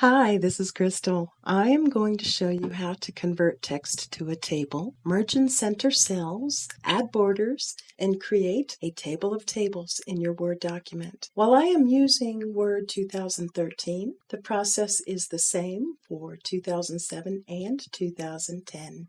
Hi, this is Crystal. I am going to show you how to convert text to a table, merge and center cells, add borders, and create a table of tables in your Word document. While I am using Word 2013, the process is the same for 2007 and 2010.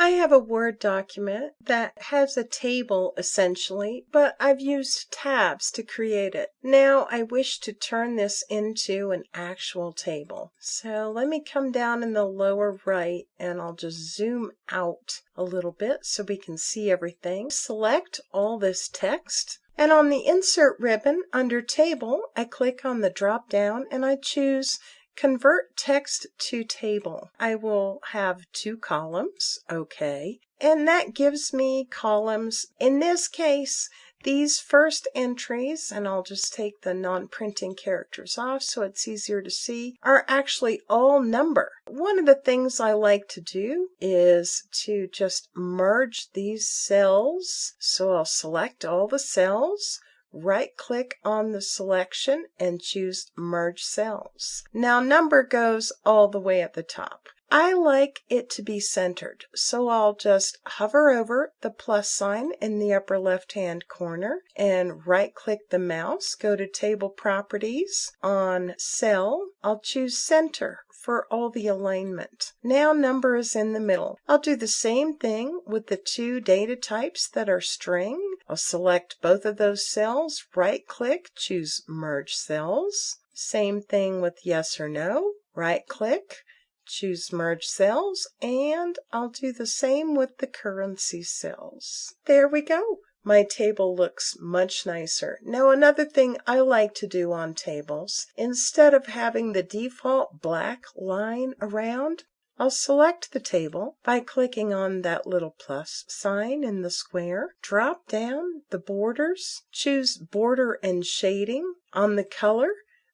I have a Word document that has a table essentially, but I've used tabs to create it. Now I wish to turn this into an actual table. So let me come down in the lower right and I'll just zoom out a little bit so we can see everything. Select all this text. And on the Insert ribbon under Table, I click on the drop down and I choose Convert text to table. I will have two columns, okay, and that gives me columns. In this case, these first entries, and I'll just take the non-printing characters off so it's easier to see, are actually all number. One of the things I like to do is to just merge these cells. So I'll select all the cells right click on the selection and choose merge cells. Now number goes all the way at the top. I like it to be centered, so I'll just hover over the plus sign in the upper left hand corner and right click the mouse, go to table properties. On cell, I'll choose center for all the alignment. Now number is in the middle. I'll do the same thing with the two data types that are string. I'll select both of those cells, right click, choose merge cells. Same thing with yes or no, right click, choose merge cells, and I'll do the same with the currency cells. There we go. My table looks much nicer. Now another thing I like to do on tables, instead of having the default black line around, I'll select the table by clicking on that little plus sign in the square. Drop down the borders, choose border and shading. On the color,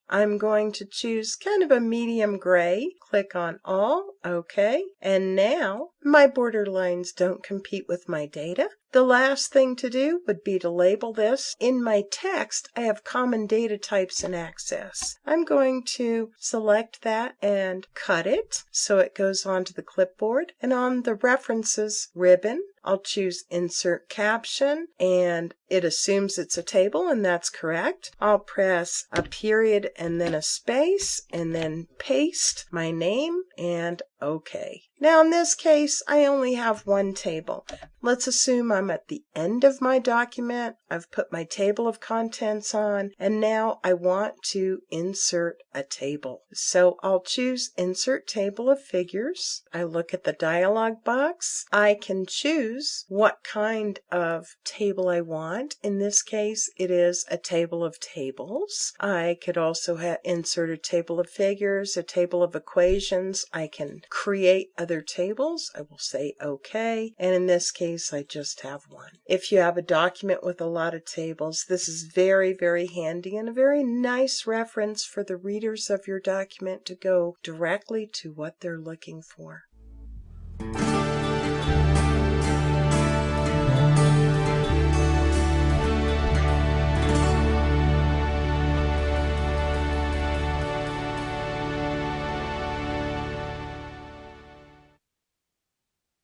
I'm going to choose kind of a medium gray. Click on all, OK. And now my border lines don't compete with my data. The last thing to do would be to label this. In my text, I have common data types and access. I'm going to select that and cut it so it goes onto the clipboard. And on the references ribbon, I'll choose insert caption and it assumes it's a table and that's correct. I'll press a period and then a space and then paste my name and OK. Now in this case, I only have one table. Let's assume I'm at the end of my document. I've put my table of contents on, and now I want to insert a table. So I'll choose Insert Table of Figures. I look at the dialog box. I can choose what kind of table I want. In this case, it is a table of tables. I could also insert a table of figures, a table of equations. I can create other tables, I will say OK. And in this case, I just have one. If you have a document with a lot of tables, this is very, very handy and a very nice reference for the readers of your document to go directly to what they're looking for.